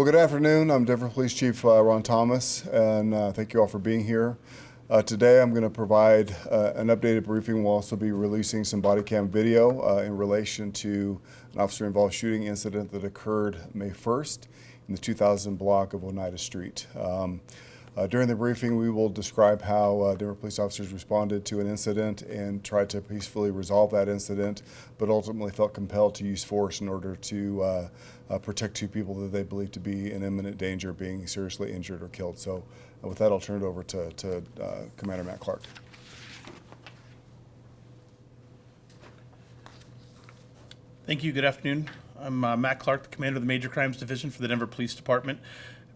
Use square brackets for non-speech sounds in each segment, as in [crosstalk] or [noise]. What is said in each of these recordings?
Well, good afternoon. I'm Denver Police Chief uh, Ron Thomas, and uh, thank you all for being here. Uh, today, I'm going to provide uh, an updated briefing. We'll also be releasing some body cam video uh, in relation to an officer-involved shooting incident that occurred May 1st in the 2000 block of Oneida Street. Um, uh, during the briefing, we will describe how uh, Denver police officers responded to an incident and tried to peacefully resolve that incident, but ultimately felt compelled to use force in order to uh, uh protect two people that they believed to be in imminent danger of being seriously injured or killed. So uh, with that, I'll turn it over to, to uh, Commander Matt Clark. Thank you. Good afternoon. I'm Matt Clark, the commander of the Major Crimes Division for the Denver Police Department.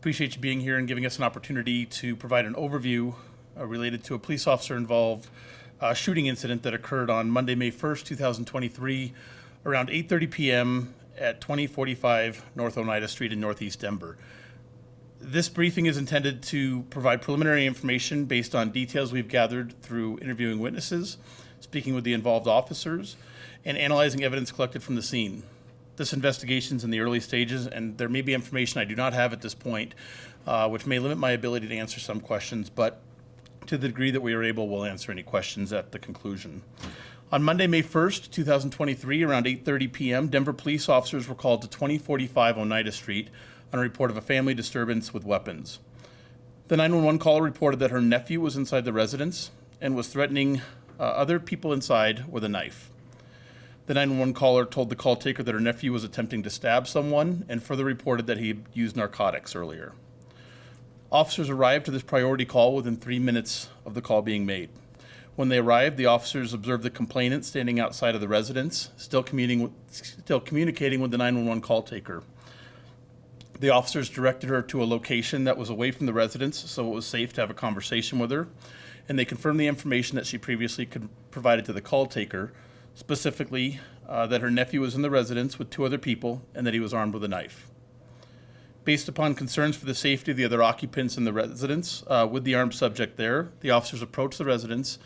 Appreciate you being here and giving us an opportunity to provide an overview uh, related to a police officer involved uh, shooting incident that occurred on Monday, May 1st, 2023, around 8:30 p.m. at 2045 North Oneida Street in Northeast Denver. This briefing is intended to provide preliminary information based on details we've gathered through interviewing witnesses, speaking with the involved officers, and analyzing evidence collected from the scene this investigation is in the early stages, and there may be information I do not have at this point, uh, which may limit my ability to answer some questions, but to the degree that we are able, we'll answer any questions at the conclusion. On Monday, May 1st, 2023, around 8.30 p.m., Denver police officers were called to 2045 Oneida Street on a report of a family disturbance with weapons. The 911 caller reported that her nephew was inside the residence and was threatening uh, other people inside with a knife. The 911 caller told the call taker that her nephew was attempting to stab someone and further reported that he had used narcotics earlier. Officers arrived to this priority call within three minutes of the call being made. When they arrived, the officers observed the complainant standing outside of the residence, still, still communicating with the 911 call taker. The officers directed her to a location that was away from the residence so it was safe to have a conversation with her, and they confirmed the information that she previously provided to the call taker specifically uh, that her nephew was in the residence with two other people and that he was armed with a knife. Based upon concerns for the safety of the other occupants in the residence uh, with the armed subject there, the officers approached the residence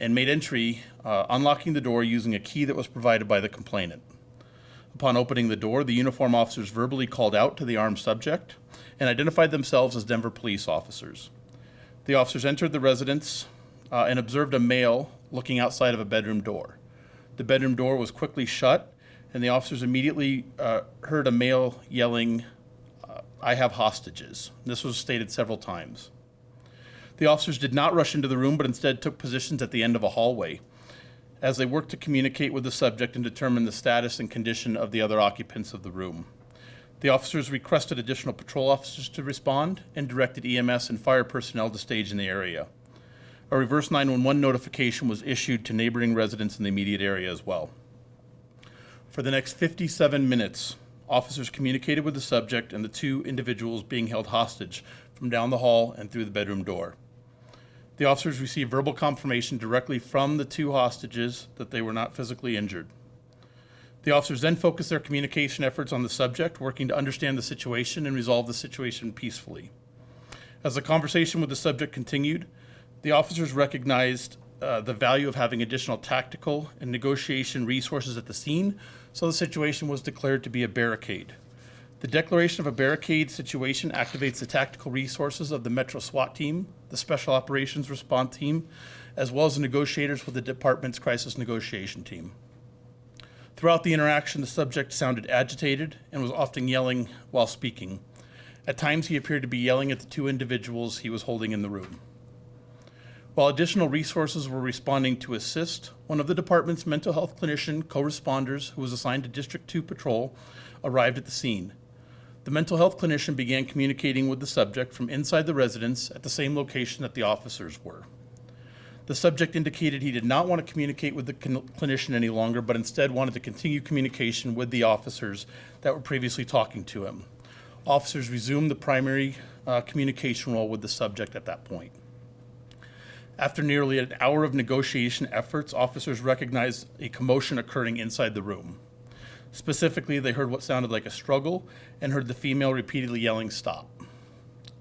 and made entry, uh, unlocking the door using a key that was provided by the complainant. Upon opening the door, the uniform officers verbally called out to the armed subject and identified themselves as Denver police officers. The officers entered the residence uh, and observed a male looking outside of a bedroom door. The bedroom door was quickly shut, and the officers immediately uh, heard a male yelling, uh, I have hostages. This was stated several times. The officers did not rush into the room, but instead took positions at the end of a hallway as they worked to communicate with the subject and determine the status and condition of the other occupants of the room. The officers requested additional patrol officers to respond and directed EMS and fire personnel to stage in the area. A reverse 911 notification was issued to neighboring residents in the immediate area as well. For the next 57 minutes, officers communicated with the subject and the two individuals being held hostage from down the hall and through the bedroom door. The officers received verbal confirmation directly from the two hostages that they were not physically injured. The officers then focused their communication efforts on the subject, working to understand the situation and resolve the situation peacefully. As the conversation with the subject continued, the officers recognized uh, the value of having additional tactical and negotiation resources at the scene, so the situation was declared to be a barricade. The declaration of a barricade situation activates the tactical resources of the Metro SWAT team, the Special Operations Response team, as well as the negotiators with the department's crisis negotiation team. Throughout the interaction, the subject sounded agitated and was often yelling while speaking. At times, he appeared to be yelling at the two individuals he was holding in the room. While additional resources were responding to assist, one of the department's mental health clinician co-responders who was assigned to District 2 patrol arrived at the scene. The mental health clinician began communicating with the subject from inside the residence at the same location that the officers were. The subject indicated he did not want to communicate with the clinician any longer, but instead wanted to continue communication with the officers that were previously talking to him. Officers resumed the primary uh, communication role with the subject at that point. After nearly an hour of negotiation efforts, officers recognized a commotion occurring inside the room. Specifically, they heard what sounded like a struggle and heard the female repeatedly yelling, Stop.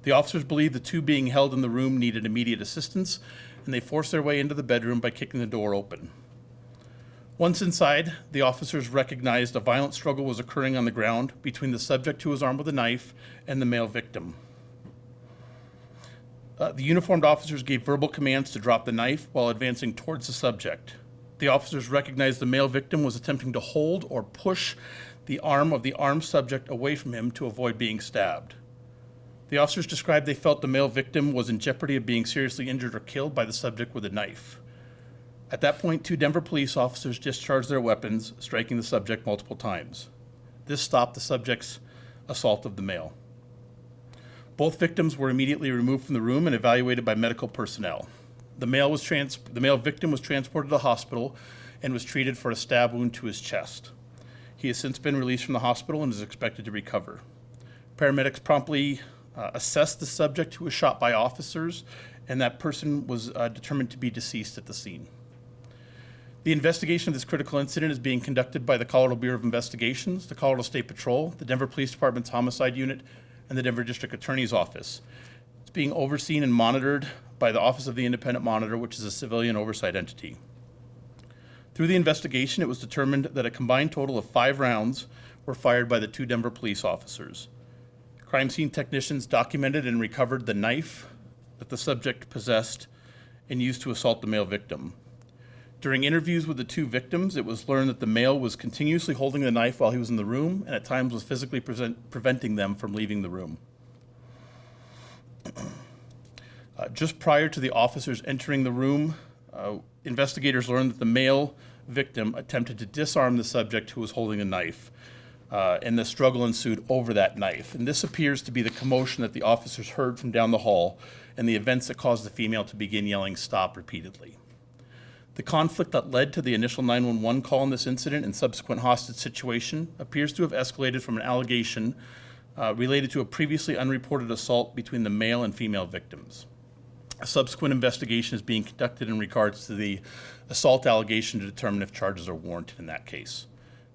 The officers believed the two being held in the room needed immediate assistance, and they forced their way into the bedroom by kicking the door open. Once inside, the officers recognized a violent struggle was occurring on the ground between the subject who was armed with a knife and the male victim. Uh, the uniformed officers gave verbal commands to drop the knife while advancing towards the subject. The officers recognized the male victim was attempting to hold or push the arm of the armed subject away from him to avoid being stabbed. The officers described they felt the male victim was in jeopardy of being seriously injured or killed by the subject with a knife. At that point, two Denver police officers discharged their weapons, striking the subject multiple times. This stopped the subject's assault of the male. Both victims were immediately removed from the room and evaluated by medical personnel. The male, was trans- the male victim was transported to the hospital and was treated for a stab wound to his chest. He has since been released from the hospital and is expected to recover. Paramedics promptly uh, assessed the subject who was shot by officers, and that person was uh, determined to be deceased at the scene. The investigation of this critical incident is being conducted by the Colorado Bureau of Investigations, the Colorado State Patrol, the Denver Police Department's Homicide Unit, and the Denver District Attorney's Office. It's being overseen and monitored by the Office of the Independent Monitor, which is a civilian oversight entity. Through the investigation, it was determined that a combined total of five rounds were fired by the two Denver police officers. Crime scene technicians documented and recovered the knife that the subject possessed and used to assault the male victim. During interviews with the two victims, it was learned that the male was continuously holding the knife while he was in the room and at times was physically present, preventing them from leaving the room. Uh, just prior to the officers entering the room, uh, investigators learned that the male victim attempted to disarm the subject who was holding a knife, uh, and the struggle ensued over that knife. And this appears to be the commotion that the officers heard from down the hall and the events that caused the female to begin yelling stop repeatedly. The conflict that led to the initial 911 call in this incident and subsequent hostage situation appears to have escalated from an allegation uh, related to a previously unreported assault between the male and female victims. A subsequent investigation is being conducted in regards to the assault allegation to determine if charges are warranted in that case.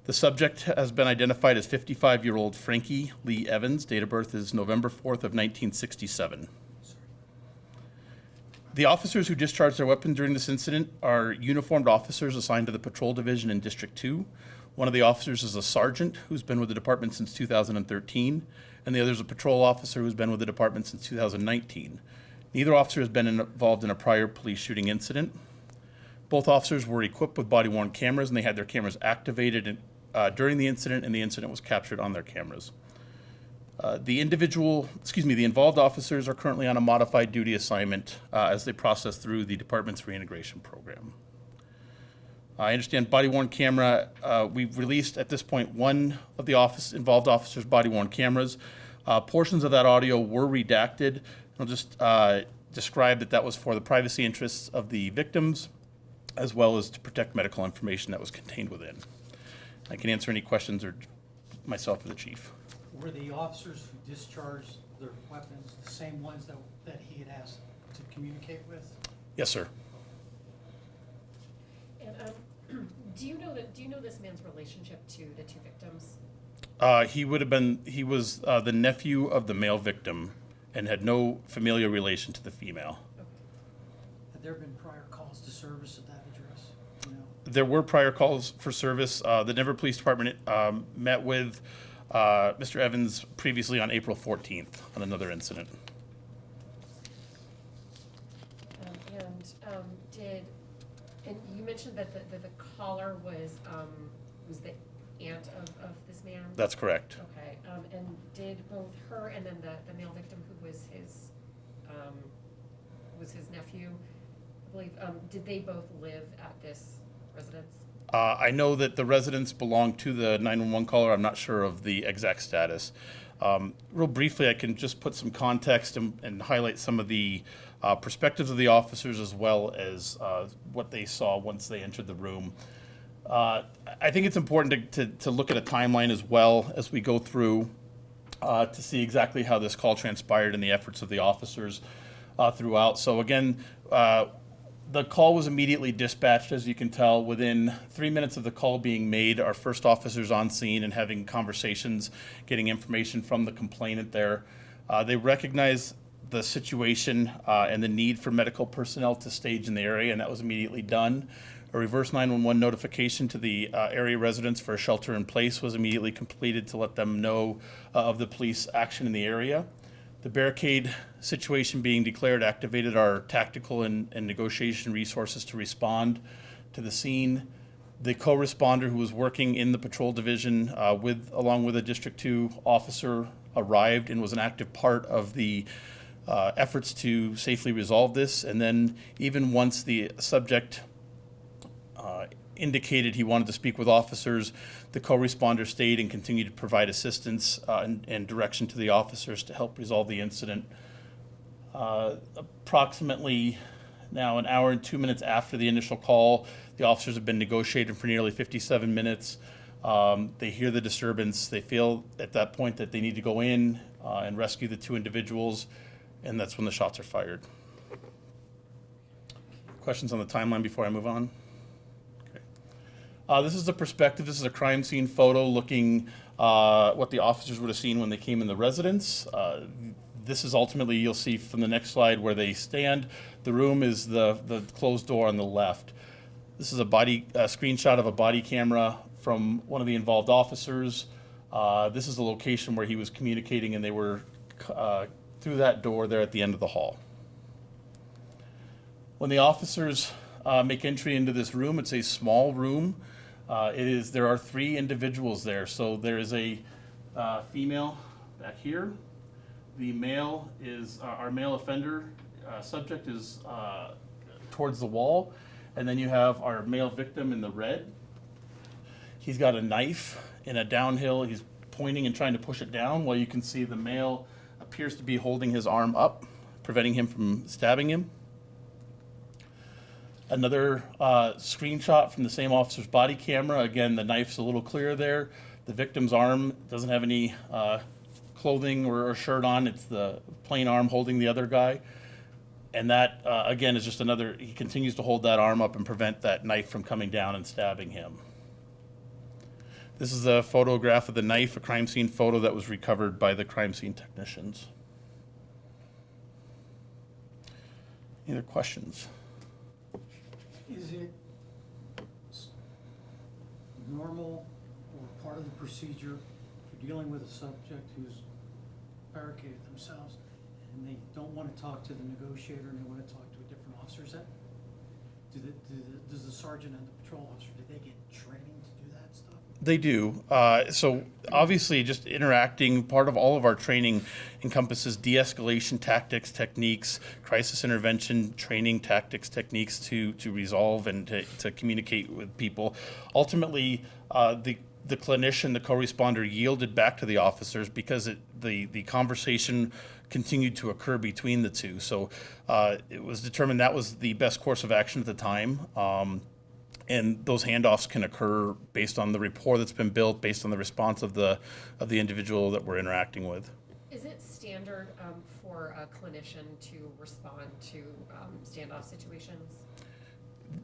The subject has been identified as 55-year-old Frankie Lee Evans. Date of birth is November 4th of 1967. The officers who discharged their weapon during this incident are uniformed officers assigned to the Patrol Division in District 2. One of the officers is a sergeant who's been with the department since 2013, and the other is a patrol officer who's been with the department since 2019. Neither officer has been involved in a prior police shooting incident. Both officers were equipped with body worn cameras and they had their cameras activated uh, during the incident, and the incident was captured on their cameras. Uh, the individual, excuse me, the involved officers are currently on a modified duty assignment uh, as they process through the department's reintegration program. I understand body worn camera, uh, we've released at this point one of the office involved officers' body worn cameras. Uh, portions of that audio were redacted. I'll just uh, describe that that was for the privacy interests of the victims as well as to protect medical information that was contained within. I can answer any questions or myself or the chief. Were the officers who discharged their weapons the same ones that, that he had asked to communicate with? Yes, sir. And um, [clears throat] do you know that, do you know this man's relationship to the two victims? Uh, he would have been, he was uh, the nephew of the male victim and had no familial relation to the female. Had there been prior calls to service at that address? You know, There were prior calls for service. Uh, the Denver Police Department um, met with uh, Mr. Evans previously on April 14th on another incident. Um, And um, did, and you mentioned that the, that the caller was, um, was the aunt of, of this man? That's correct. Okay, um, and did both her and then the, the male victim who was his, um, was his nephew, I believe, um, did they both live at this residence? Uh, I know that the residents belong to the 911 caller. I'm not sure of the exact status. Um, real briefly, I can just put some context and, and highlight some of the uh, perspectives of the officers as well as uh, what they saw once they entered the room. Uh, I think it's important to, to, to look at a timeline as well as we go through uh, to see exactly how this call transpired and the efforts of the officers uh, throughout. So again, the call was immediately dispatched, as you can tell. Within three minutes of the call being made, our first officers on scene and having conversations, getting information from the complainant there. Uh, they recognized the situation uh, and the need for medical personnel to stage in the area, and that was immediately done. A reverse 911 notification to the uh, area residents for a shelter in place was immediately completed to let them know uh, of the police action in the area. The barricade situation being declared activated our tactical and, and negotiation resources to respond to the scene. The co-responder who was working in the patrol division uh, with, along with a District Two officer, arrived and was an active part of the uh, efforts to safely resolve this. And then even once the subject uh, indicated he wanted to speak with officers. The co-responder stayed and continued to provide assistance uh, and, and direction to the officers to help resolve the incident. Uh, approximately now an hour and two minutes after the initial call, the officers have been negotiating for nearly 57 minutes. Um, they hear the disturbance. They feel at that point that they need to go in uh, and rescue the two individuals, and that's when the shots are fired. Questions on the timeline before I move on? Uh, this is the perspective. This is a crime scene photo looking uh, what the officers would have seen when they came in the residence. Uh, this is ultimately you'll see from the next slide where they stand. The room is the the closed door on the left. This is a body a screenshot of a body camera from one of the involved officers. Uh, this is the location where he was communicating, and they were uh, through that door there at the end of the hall. When the officers uh, make entry into this room, it's a small room. Uh, it is there are three individuals there. So there is a uh, female back here. The male is uh, our male offender uh, subject is uh, towards the wall, and then you have our male victim in the red. He's got a knife in a downhill. He's pointing and trying to push it down, while you can see the male appears to be holding his arm up, preventing him from stabbing him. Another uh, screenshot from the same officer's body camera. Again, the knife's a little clearer there. The victim's arm doesn't have any uh, clothing or, or shirt on. It's the plain arm holding the other guy. And that, uh, again, is just another, he continues to hold that arm up and prevent that knife from coming down and stabbing him. This is a photograph of the knife, a crime scene photo that was recovered by the crime scene technicians. Any other questions? Is it normal or part of the procedure for dealing with a subject who's barricaded themselves and they don't want to talk to the negotiator and they want to talk to a different officer? Is that, do the, do the, does the sergeant and the patrol officer, do they get training to? They do. Uh, so obviously, just interacting. Part of all of our training encompasses de-escalation tactics, techniques, crisis intervention training tactics, techniques to to resolve and to, to communicate with people. Ultimately, uh, the the clinician, the co-responder, yielded back to the officers because it, the the conversation continued to occur between the two. So uh, it was determined that was the best course of action at the time. Um, and those handoffs can occur based on the rapport that's been built, based on the response of the of the individual that we're interacting with. Is it standard um, for a clinician to respond to um, standoff situations?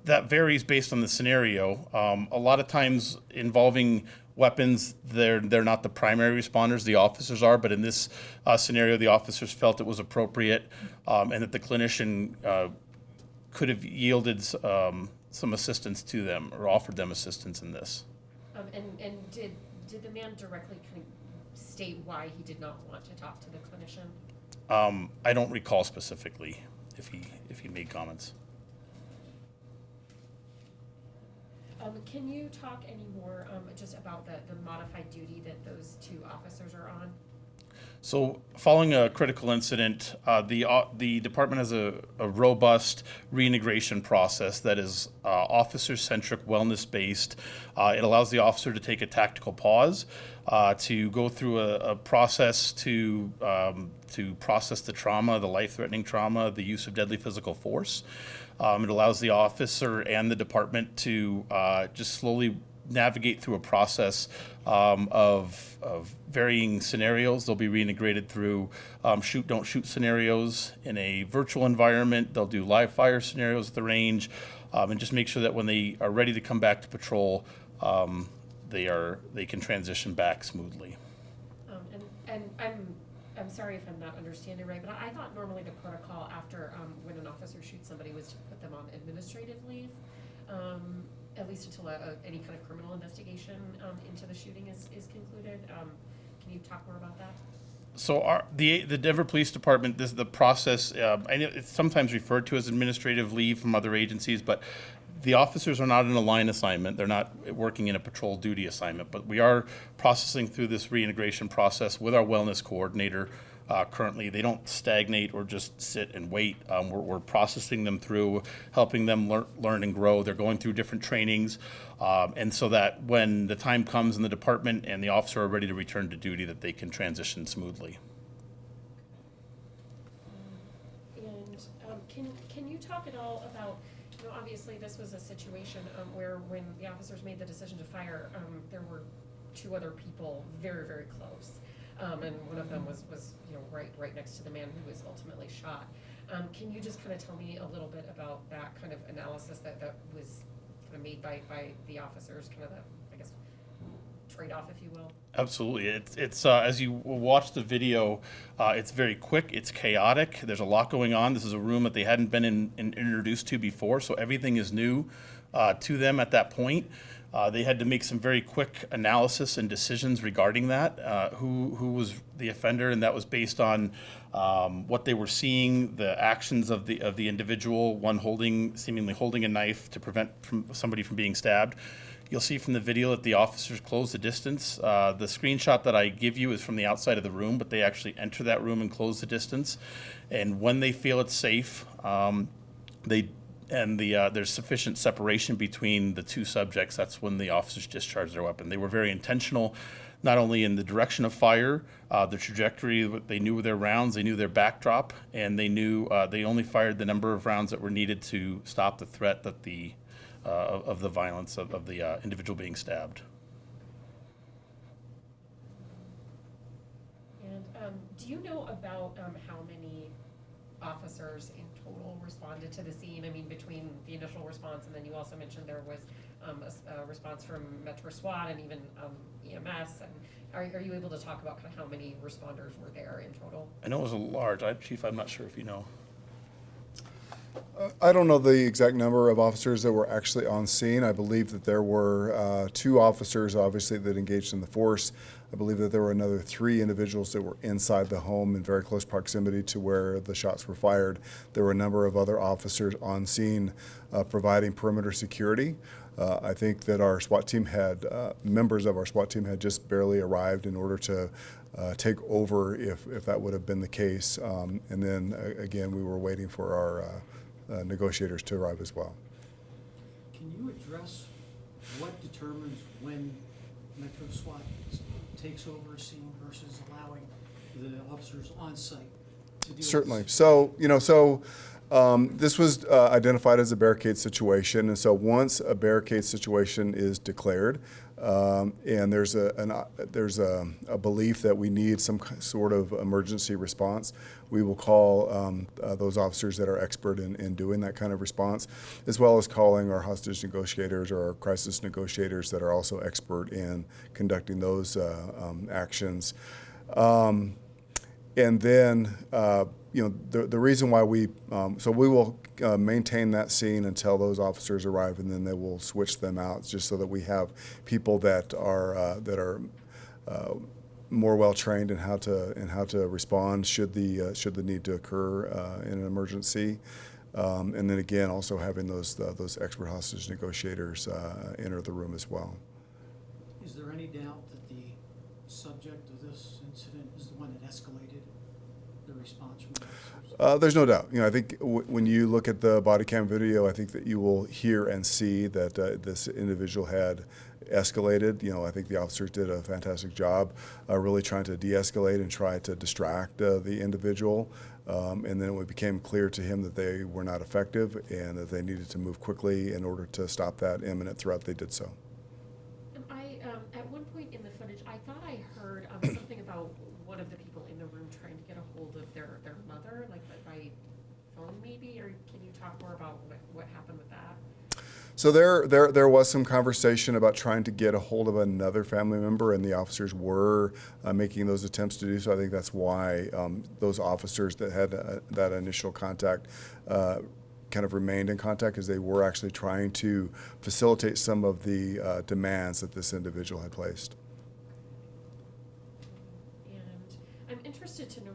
That varies based on the scenario. Um, a lot of times involving weapons, they're they're not the primary responders. The officers are, but in this uh, scenario, the officers felt it was appropriate, um, and that the clinician uh, could have yielded um, some assistance to them or offered them assistance in this. Um, and, and did, did the man directly kind of state why he did not want to talk to the clinician? Um, I don't recall specifically if he if he made comments. Um, can you talk any more, um, just about the, the modified duty that those two officers are on? So, following a critical incident, uh, the uh, the department has a, a robust reintegration process that is uh, officer centric, wellness based. Uh, it allows the officer to take a tactical pause, uh, to go through a, a process to um, to process the trauma, the life threatening trauma, the use of deadly physical force. Um, it allows the officer and the department to uh, just slowly navigate through a process um, of, of varying scenarios. They'll be reintegrated through um, shoot, don't shoot scenarios in a virtual environment. They'll do live fire scenarios at the range um, and just make sure that when they are ready to come back to patrol, um, they, are, they can transition back smoothly. Um, and, and I'm, I'm sorry if I'm not understanding right, but I, thought normally the protocol after, um, when an officer shoots somebody was to put them on administrative leave. At least until a, a- any kind of criminal investigation, um, into the shooting is, is concluded. Um, can you talk more about that? So our, the, the Denver Police Department, this, the process, um, I know it's sometimes referred to as administrative leave from other agencies, but the officers are not in a line assignment. They're not working in a patrol duty assignment, but we are processing through this reintegration process with our wellness coordinator. Uh, currently, they don't stagnate or just sit and wait. Um, we're, we're processing them through, helping them learn, learn and grow. They're going through different trainings, um, and so that when the time comes in the department and the officer are ready to return to duty, that they can transition smoothly. And um, can, can you talk at all about, you know, obviously this was a situation um, where when the officers made the decision to fire, um, there were two other people very, very close. Um, And one of them was, was, you know, right, right next to the man who was ultimately shot. Um, Can you just kind of tell me a little bit about that kind of analysis that, that was kind of made by, by the officers, kind of the, trade-off, if you will? Absolutely. It's, it's uh, as you watch the video, uh, it's very quick, it's chaotic, there's a lot going on. This is a room that they hadn't been in, in, introduced to before, so everything is new uh, to them at that point. Uh, they had to make some very quick analysis and decisions regarding that, uh, who, who was the offender, and that was based on um, what they were seeing, the actions of the, of the individual, one holding, seemingly holding a knife to prevent from, somebody from being stabbed. You'll see from the video that the officers close the distance. Uh, the screenshot that I give you is from the outside of the room, but they actually enter that room and close the distance. And when they feel it's safe, um, they and the uh, there's sufficient separation between the two subjects. That's when the officers discharge their weapon. They were very intentional, not only in the direction of fire, uh, the trajectory. They knew their rounds, they knew their backdrop, and they knew uh, they only fired the number of rounds that were needed to stop the threat that the uh, of, of the violence of, of the uh, individual being stabbed. And um, do you know about um, how many officers in total responded to the scene? I mean, between the initial response and then you also mentioned there was um, a a, response from Metro SWAT and even um, EMS. And are, are you able to talk about kind of how many responders were there in total? I know it was a large. I, Chief, I'm not sure if you know. I don't know the exact number of officers that were actually on scene. I believe that there were uh, two officers, obviously, that engaged in the force. I believe that there were another three individuals that were inside the home in very close proximity to where the shots were fired. There were a number of other officers on scene uh, providing perimeter security. Uh, I think that our SWAT team had, uh, members of our SWAT team had just barely arrived in order to uh, take over if, if that would have been the case. Um, and then uh, again, we were waiting for our uh, uh, negotiators to arrive as well. Can you address what determines when Metro SWAT takes over a scene versus allowing the officers on site? Certainly. So, you know, so um, this was uh, identified as a barricade situation. And so once a barricade situation is declared, um, and there's a an, uh, there's a, a belief that we need some sort of emergency response. We will call um, uh, those officers that are expert in, in doing that kind of response, as well as calling our hostage negotiators or our crisis negotiators that are also expert in conducting those uh, um, actions. Um, and then, uh, you know, the, the reason why we, um, so we will uh, maintain that scene until those officers arrive, and then they will switch them out, just so that we have people that are uh, that are uh, more well trained in how to in how to respond should the uh, should the need to occur uh, in an emergency. Um, and then again, also having those those expert hostage negotiators enter the room as well. Is there any doubt that the subject of this incident is the one that escalated the response from the officers? Uh, there's no doubt. You know, I think when you look at the body cam video, I think that you will hear and see that uh, this individual had escalated. You know, I think the officers did a fantastic job, uh, really trying to de-escalate and try to distract uh, the individual. Um, and then it became clear to him that they were not effective and that they needed to move quickly in order to stop that imminent threat. They did so. And I, um, at one point in the footage, I thought I heard, um, something about one of the people in the room trying to get a hold of their, their mother, like by- by phone maybe, or can you talk more about what, what happened with that? So there, there, there was some conversation about trying to get a hold of another family member, and the officers were uh, making those attempts to do so. I think that's why um, those officers that had uh, that initial contact uh, kind of remained in contact because they were actually trying to facilitate some of the uh, demands that this individual had placed. And I'm interested to know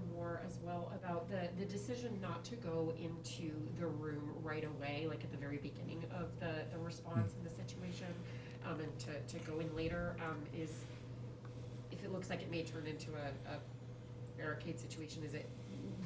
about the, the decision not to go into the room right away, like at the very beginning of the, the response in the situation, um, and to, to go in later, um, is, if it looks like it may turn into a, a barricade situation, is it,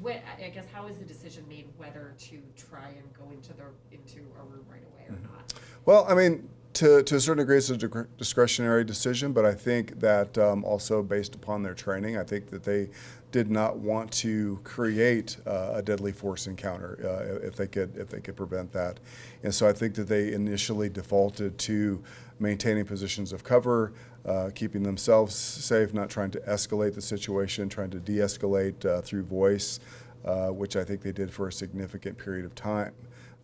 what, I I guess, how is the decision made whether to try and go into the, into a room right away or not? Well, I mean, to, to a certain degree, it's a discretionary decision, but I think that um, also based upon their training, I think that they did not want to create uh, a deadly force encounter uh, if they could if they could prevent that, and so I think that they initially defaulted to maintaining positions of cover, uh, keeping themselves safe, not trying to escalate the situation, trying to de-escalate uh, through voice, uh, which I think they did for a significant period of time.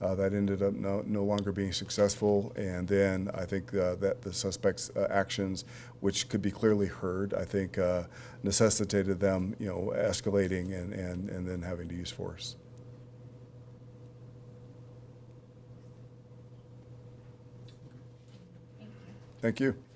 Uh, that ended up no, no longer being successful, and then I think uh, that the suspects' uh, actions, which could be clearly heard, I think uh, necessitated them, you know, escalating and, and, and then having to use force. Thank you. Thank you.